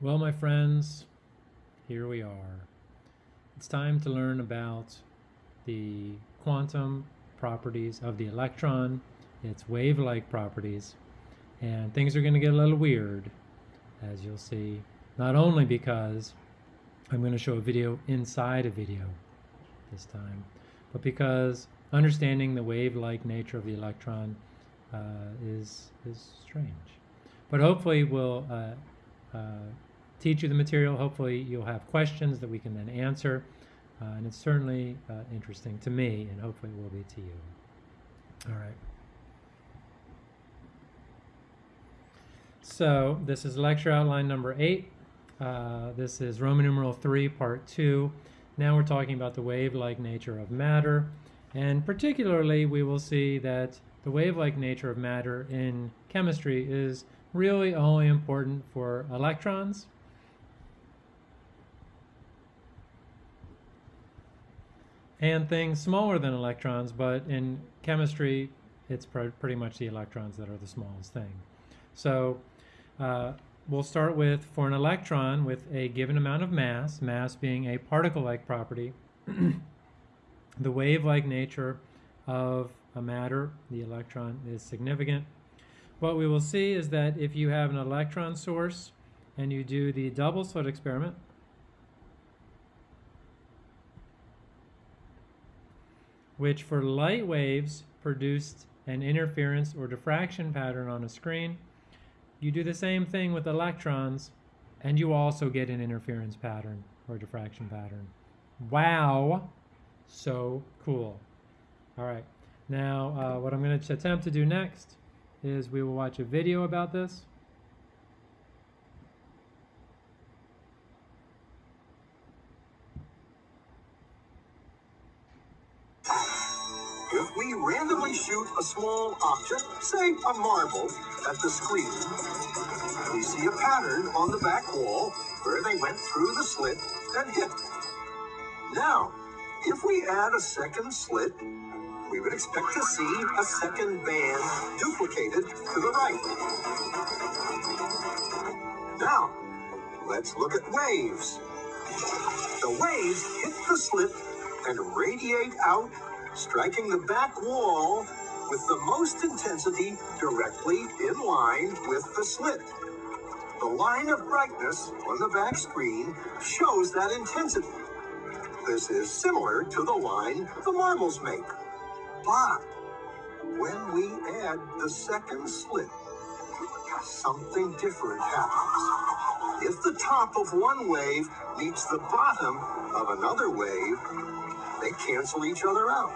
Well, my friends, here we are. It's time to learn about the quantum properties of the electron, its wave-like properties, and things are going to get a little weird, as you'll see, not only because I'm going to show a video inside a video this time, but because understanding the wave-like nature of the electron uh, is, is strange. But hopefully we'll uh, uh, teach you the material. Hopefully you'll have questions that we can then answer. Uh, and it's certainly uh, interesting to me, and hopefully it will be to you. All right. So this is lecture outline number eight. Uh, this is Roman numeral three, part two. Now we're talking about the wave-like nature of matter. And particularly, we will see that the wave-like nature of matter in chemistry is really only important for electrons and things smaller than electrons, but in chemistry, it's pr pretty much the electrons that are the smallest thing. So uh, we'll start with, for an electron with a given amount of mass, mass being a particle-like property, the wave-like nature of a matter, the electron, is significant. What we will see is that if you have an electron source and you do the double slit experiment, which for light waves produced an interference or diffraction pattern on a screen. You do the same thing with electrons, and you also get an interference pattern or diffraction pattern. Wow, so cool. All right, now uh, what I'm going to attempt to do next is we will watch a video about this. Small object, say a marble, at the screen, we see a pattern on the back wall where they went through the slit and hit. Now, if we add a second slit, we would expect to see a second band duplicated to the right. Now, let's look at waves. The waves hit the slit and radiate out striking the back wall with the most intensity directly in line with the slit. The line of brightness on the back screen shows that intensity. This is similar to the line the marbles make. But when we add the second slit, something different happens. If the top of one wave meets the bottom of another wave, they cancel each other out.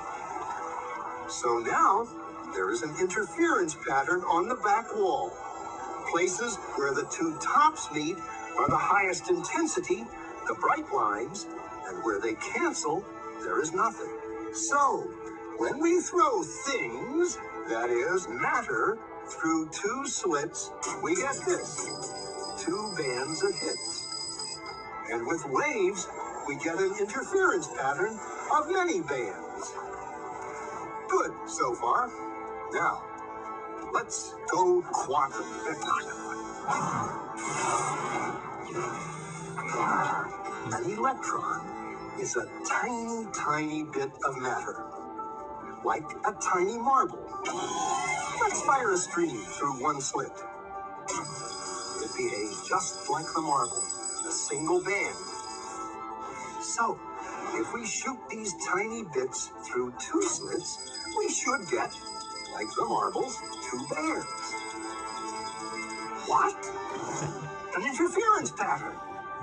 So now there is an interference pattern on the back wall. Places where the two tops meet are the highest intensity, the bright lines, and where they cancel, there is nothing. So, when we throw things, that is, matter, through two slits, we get this two bands of hits. And with waves, we get an interference pattern of many bands. Good so far. Now, let's go quantum. An electron is a tiny, tiny bit of matter, like a tiny marble. Let's fire a stream through one slit. It behaves just like the marble, a single band. So, if we shoot these tiny bits through two slits, we should get, like the marbles, two bands. What? An interference pattern.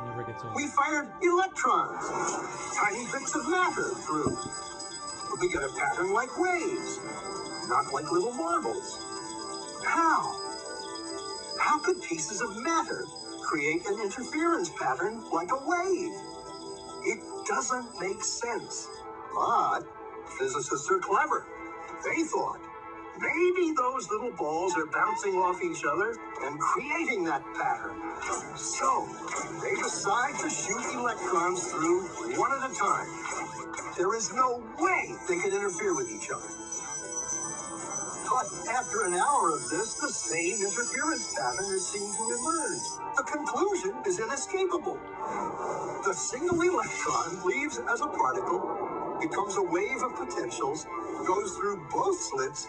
Never gets old. We fired electrons, tiny bits of matter through. But We get a pattern like waves, not like little marbles. How? How could pieces of matter create an interference pattern like a wave? Doesn't make sense. But physicists are clever. They thought maybe those little balls are bouncing off each other and creating that pattern. So they decide to shoot electrons through one at a time. There is no way they can interfere with each other. But after an hour of this, the same interference pattern is seen to emerge. The conclusion is inescapable. The single electron leaves as a particle, becomes a wave of potentials, goes through both slits,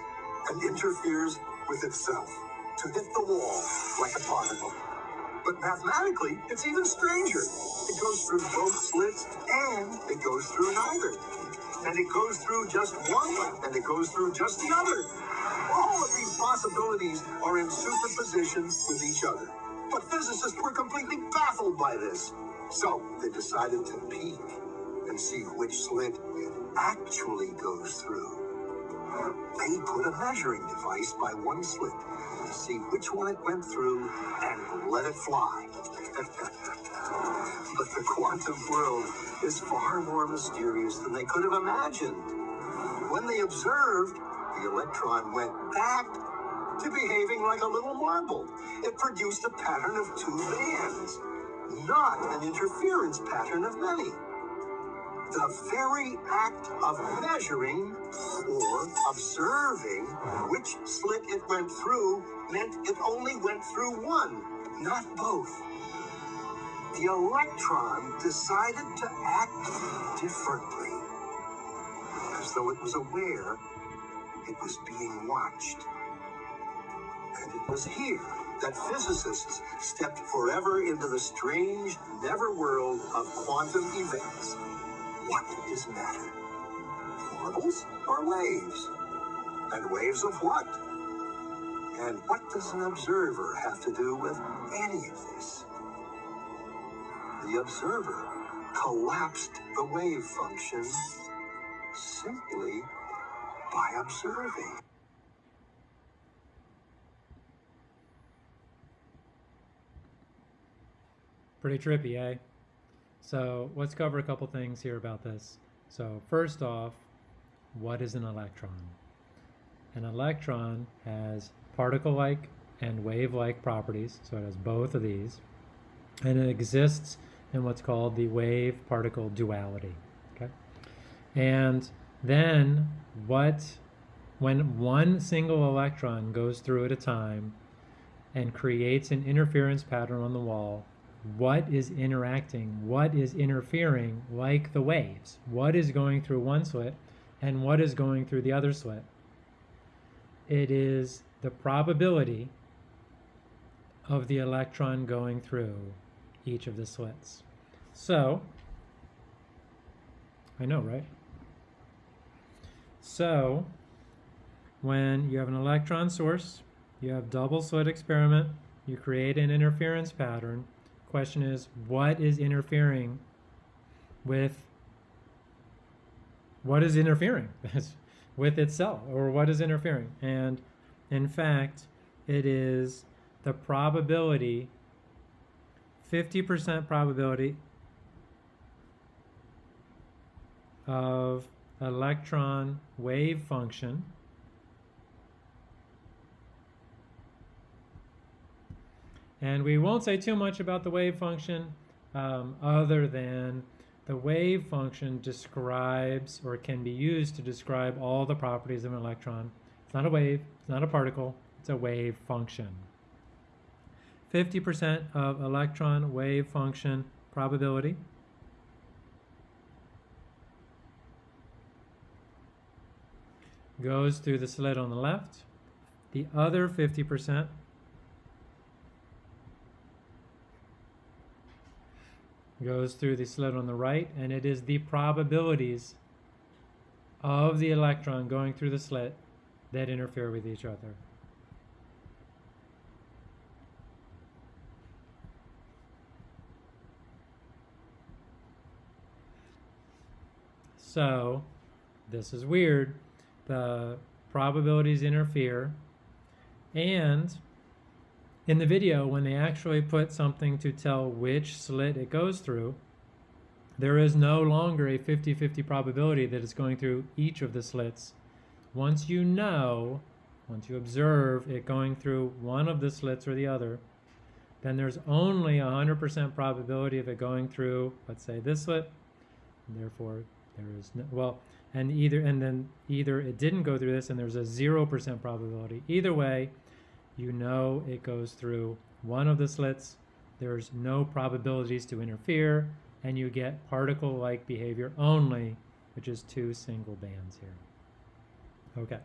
and interferes with itself to hit the wall like a particle. But mathematically, it's even stranger. It goes through both slits and it goes through neither. And it goes through just one and it goes through just the other. Possibilities are in superposition with each other. But physicists were completely baffled by this. So they decided to peek and see which slit it actually goes through. They put a measuring device by one slit to see which one it went through and let it fly. but the quantum world is far more mysterious than they could have imagined. When they observed, the electron went back to behaving like a little marble. It produced a pattern of two bands, not an interference pattern of many. The very act of measuring or observing which slit it went through meant it only went through one, not both. The electron decided to act differently, as though it was aware it was being watched. It was here that physicists stepped forever into the strange, never world of quantum events. What is matter? Marbles or waves? And waves of what? And what does an observer have to do with any of this? The observer collapsed the wave function simply by observing. Pretty trippy, eh? So let's cover a couple things here about this. So first off, what is an electron? An electron has particle-like and wave-like properties, so it has both of these, and it exists in what's called the wave-particle duality. Okay, and then what? When one single electron goes through at a time and creates an interference pattern on the wall, what is interacting, what is interfering like the waves, what is going through one slit and what is going through the other slit. It is the probability of the electron going through each of the slits. So, I know, right? So, when you have an electron source, you have double slit experiment, you create an interference pattern, question is what is interfering with what is interfering with itself or what is interfering? And in fact it is the probability 50% probability of electron wave function And we won't say too much about the wave function um, other than the wave function describes or can be used to describe all the properties of an electron. It's not a wave, it's not a particle, it's a wave function. 50% of electron wave function probability. goes through the slit on the left. The other 50% goes through the slit on the right, and it is the probabilities of the electron going through the slit that interfere with each other. So, this is weird. The probabilities interfere, and in the video, when they actually put something to tell which slit it goes through, there is no longer a 50-50 probability that it's going through each of the slits. Once you know, once you observe it going through one of the slits or the other, then there's only a 100% probability of it going through, let's say this slit, therefore there is no, well, and either and then either it didn't go through this and there's a 0% probability. Either way, you know it goes through one of the slits. There's no probabilities to interfere and you get particle-like behavior only, which is two single bands here. Okay,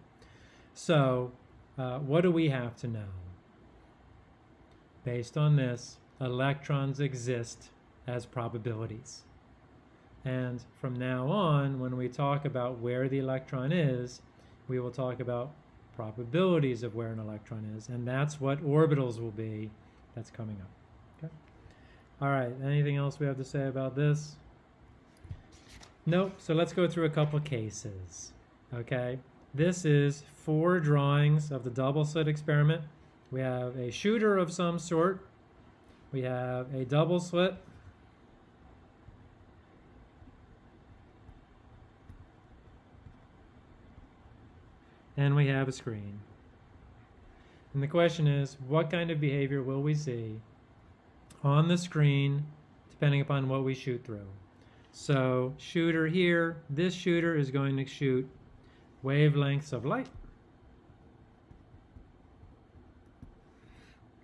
so uh, what do we have to know? Based on this, electrons exist as probabilities. And from now on, when we talk about where the electron is, we will talk about probabilities of where an electron is. And that's what orbitals will be that's coming up. Okay. All right, anything else we have to say about this? Nope, so let's go through a couple cases. Okay, this is four drawings of the double slit experiment. We have a shooter of some sort. We have a double slit and we have a screen. And the question is, what kind of behavior will we see on the screen depending upon what we shoot through? So shooter here, this shooter is going to shoot wavelengths of light.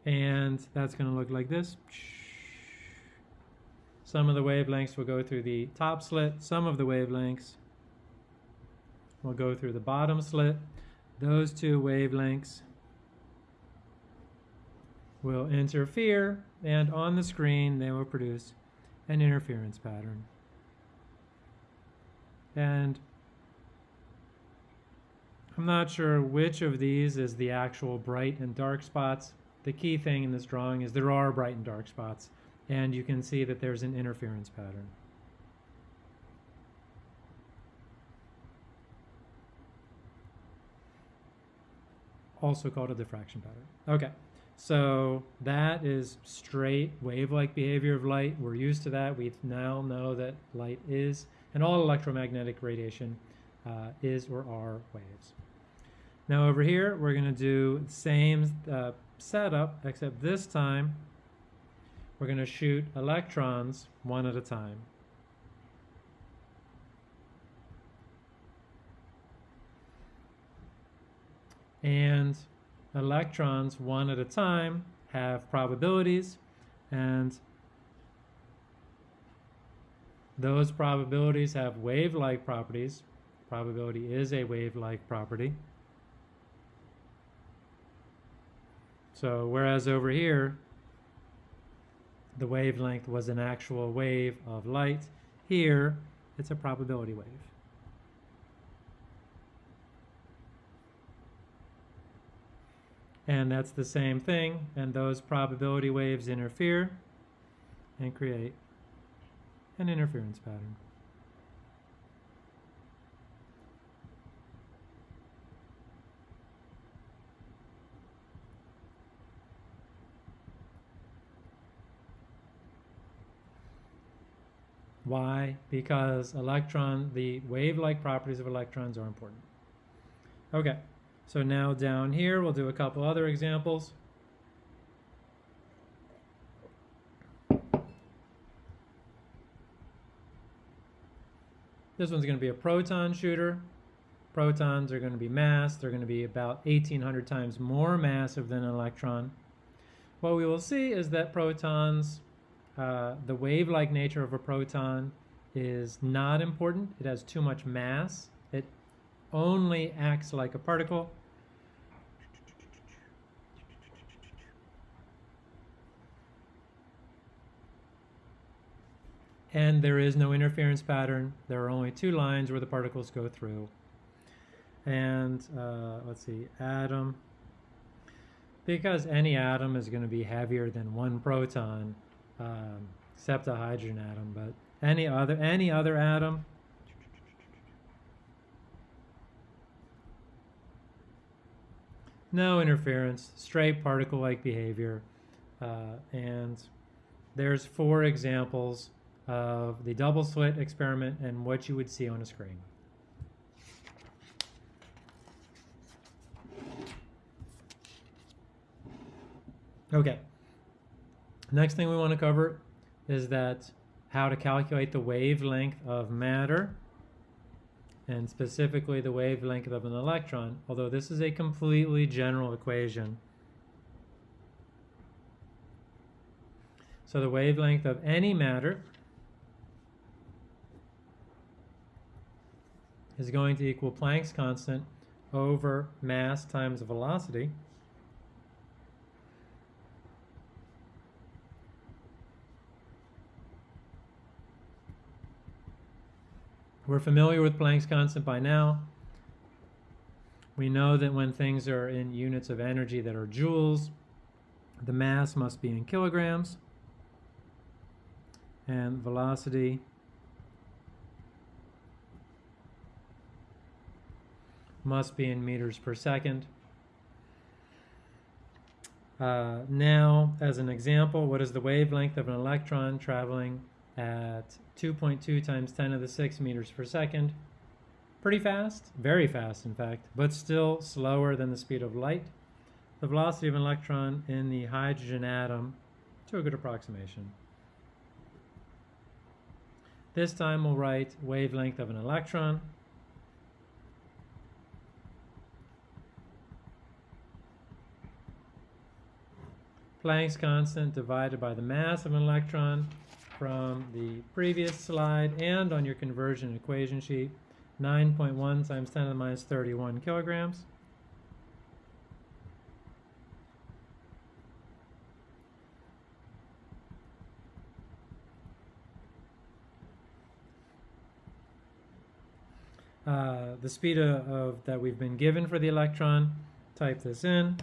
And that's going to look like this. Some of the wavelengths will go through the top slit. Some of the wavelengths will go through the bottom slit. Those two wavelengths will interfere and on the screen they will produce an interference pattern. And I'm not sure which of these is the actual bright and dark spots. The key thing in this drawing is there are bright and dark spots and you can see that there's an interference pattern. Also called a diffraction pattern. Okay, so that is straight wave-like behavior of light. We're used to that. We now know that light is, and all electromagnetic radiation uh, is or are waves. Now over here, we're going to do the same uh, setup, except this time we're going to shoot electrons one at a time. And electrons one at a time have probabilities and those probabilities have wave-like properties. Probability is a wave-like property. So whereas over here, the wavelength was an actual wave of light, here it's a probability wave. And that's the same thing, and those probability waves interfere and create an interference pattern. Why? Because electron, the wave-like properties of electrons are important. Okay. So now down here, we'll do a couple other examples. This one's going to be a proton shooter. Protons are going to be mass. They're going to be about 1,800 times more massive than an electron. What we will see is that protons, uh, the wave-like nature of a proton is not important. It has too much mass. It only acts like a particle. And there is no interference pattern. There are only two lines where the particles go through. And uh, let's see, atom. Because any atom is going to be heavier than one proton, um, except a hydrogen atom, but any other any other atom. No interference, straight particle-like behavior. Uh, and there's four examples of the double slit experiment and what you would see on a screen. Okay. Next thing we want to cover is that how to calculate the wavelength of matter and specifically the wavelength of an electron, although this is a completely general equation. So the wavelength of any matter is going to equal Planck's constant over mass times velocity. We're familiar with Planck's constant by now. We know that when things are in units of energy that are joules, the mass must be in kilograms and velocity must be in meters per second. Uh, now, as an example, what is the wavelength of an electron traveling at 2.2 times 10 to the 6 meters per second? Pretty fast, very fast in fact, but still slower than the speed of light. The velocity of an electron in the hydrogen atom, to a good approximation. This time we'll write wavelength of an electron Planck's constant divided by the mass of an electron from the previous slide and on your conversion equation sheet, 9.1 times 10 to the minus 31 kilograms. Uh, the speed of, of that we've been given for the electron, type this in.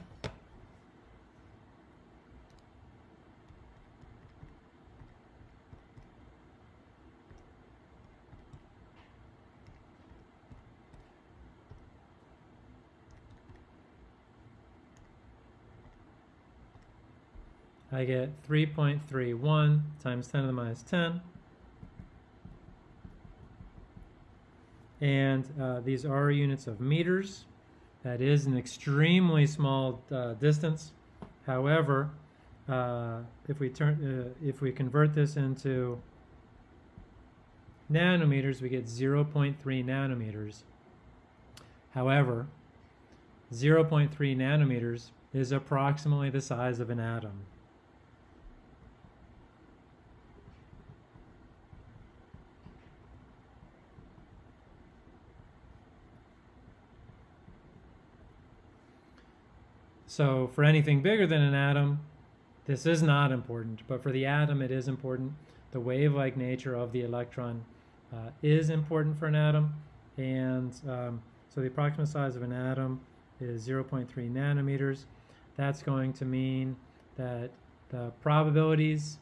I get 3.31 times 10 to the minus 10. And uh, these are units of meters. That is an extremely small uh, distance. However, uh, if we turn, uh, if we convert this into nanometers, we get 0.3 nanometers. However, 0.3 nanometers is approximately the size of an atom. So for anything bigger than an atom, this is not important, but for the atom it is important. The wave-like nature of the electron uh, is important for an atom, and um, so the approximate size of an atom is 0.3 nanometers. That's going to mean that the probabilities,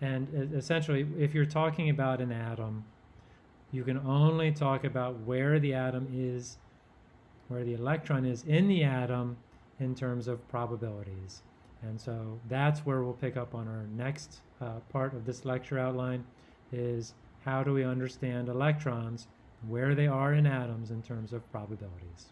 and essentially if you're talking about an atom, you can only talk about where the atom is, where the electron is in the atom in terms of probabilities. And so that's where we'll pick up on our next uh, part of this lecture outline is how do we understand electrons, where they are in atoms in terms of probabilities.